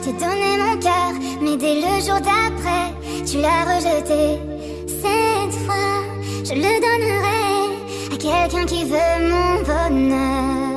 je t'ai donné mon cœur, mais dès le jour d'après, tu l'as rejeté. Cette fois, je le donnerai à quelqu'un qui veut mon bonheur.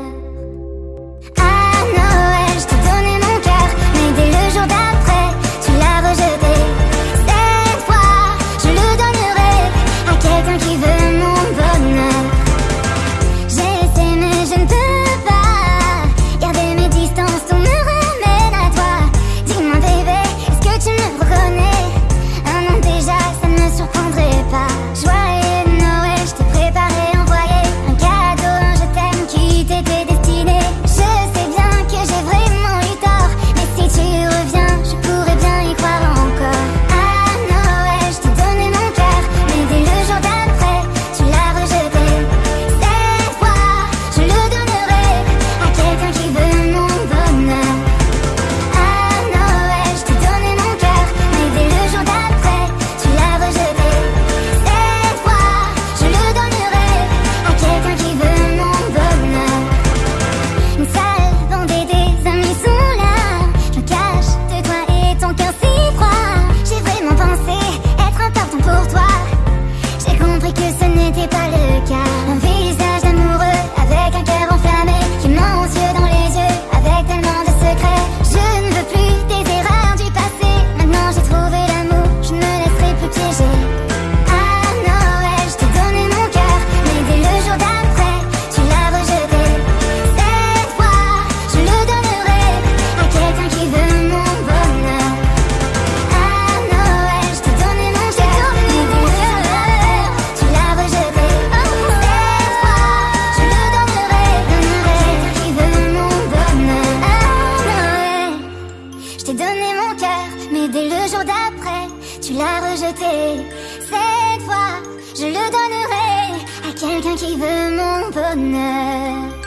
Mais dès le jour d'après, tu l'as rejeté. Cette fois, je le donnerai à quelqu'un qui veut mon bonheur.